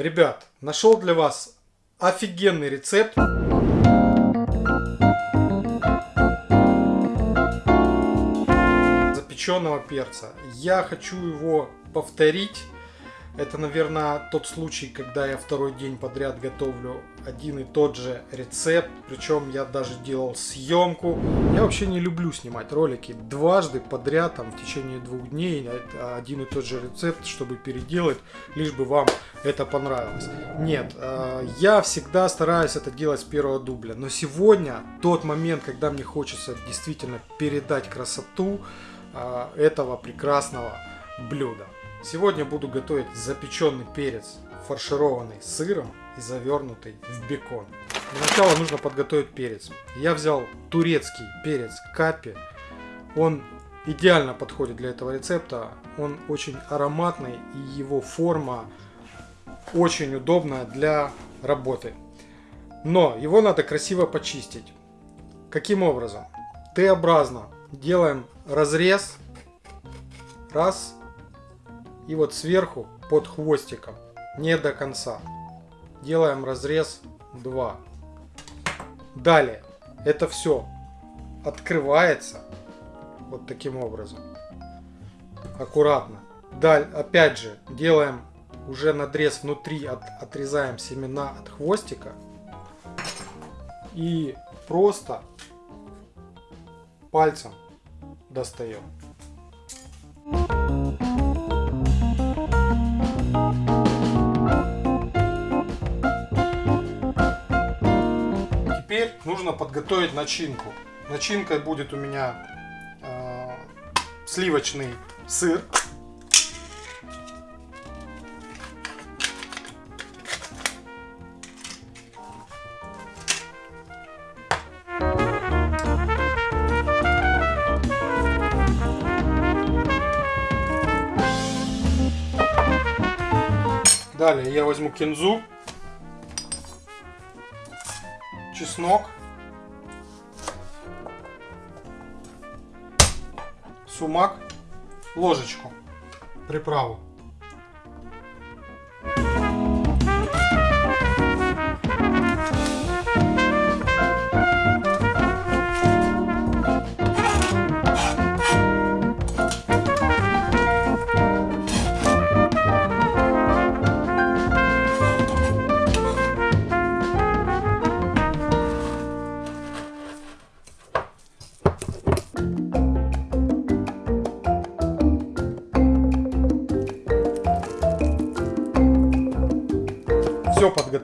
Ребят, нашел для вас офигенный рецепт. Запеченного перца. Я хочу его повторить это, наверное, тот случай, когда я второй день подряд готовлю один и тот же рецепт. Причем я даже делал съемку. Я вообще не люблю снимать ролики дважды подряд, там, в течение двух дней, один и тот же рецепт, чтобы переделать, лишь бы вам это понравилось. Нет, э, я всегда стараюсь это делать с первого дубля. Но сегодня тот момент, когда мне хочется действительно передать красоту э, этого прекрасного блюда. Сегодня буду готовить запеченный перец, фаршированный сыром и завернутый в бекон. Для начала нужно подготовить перец. Я взял турецкий перец капи. Он идеально подходит для этого рецепта. Он очень ароматный и его форма очень удобная для работы. Но его надо красиво почистить. Каким образом? Т-образно делаем разрез. Раз, и вот сверху под хвостиком, не до конца, делаем разрез 2. Далее это все открывается вот таким образом. Аккуратно. Даль, опять же, делаем уже надрез внутри, от, отрезаем семена от хвостика. И просто пальцем достаем. Теперь нужно подготовить начинку. Начинкой будет у меня э, сливочный сыр. Далее я возьму кинзу чеснок, сумак, ложечку, приправу.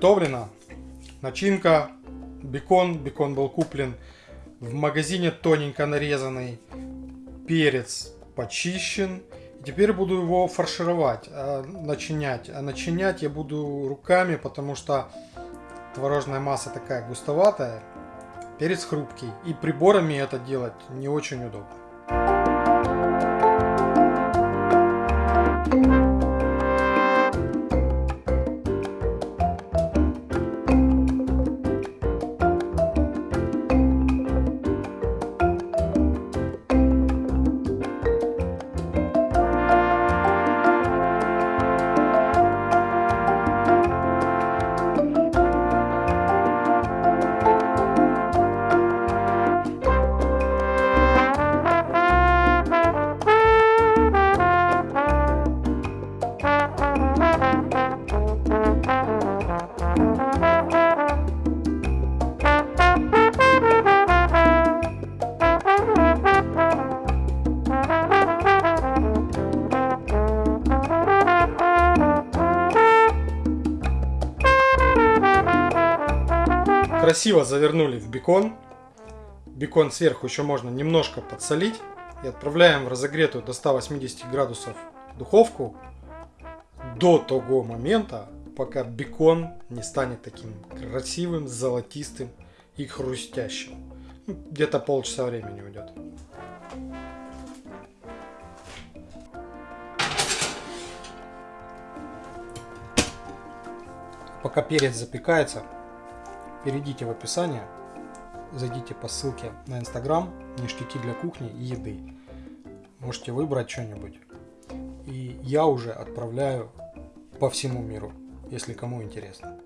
Все подготовлено. Начинка, бекон. Бекон был куплен в магазине тоненько нарезанный. Перец почищен. теперь буду его фаршировать, а, начинять. А начинять я буду руками, потому что творожная масса такая густоватая. Перец хрупкий. И приборами это делать не очень удобно. Красиво завернули в бекон. Бекон сверху еще можно немножко подсолить. И отправляем в разогретую до 180 градусов духовку до того момента, пока бекон не станет таким красивым, золотистым и хрустящим. Ну, где-то полчаса времени уйдет. Пока перец запекается, перейдите в описание, зайдите по ссылке на инстаграм, ништяки для кухни и еды. Можете выбрать что-нибудь. И я уже отправляю по всему миру. если кому интересно.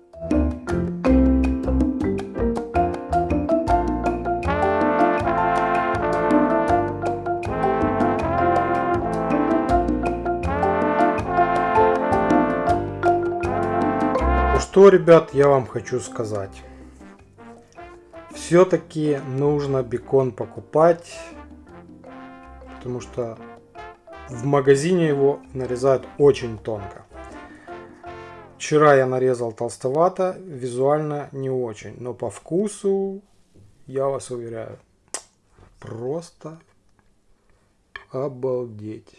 что, ребят, я вам хочу сказать. Все-таки нужно бекон покупать, потому что в магазине его нарезают очень тонко. Вчера я нарезал толстовато, визуально не очень, но по вкусу, я вас уверяю, просто обалдеть.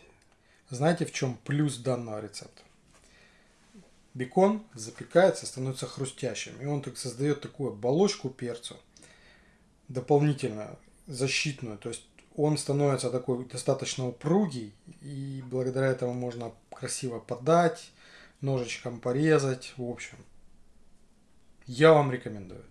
Знаете, в чем плюс данного рецепта? бекон запекается, становится хрустящим. И он так создает такую оболочку перцу, дополнительно защитную. То есть он становится такой достаточно упругий, и благодаря этому можно красиво подать, ножичком порезать. В общем, я вам рекомендую.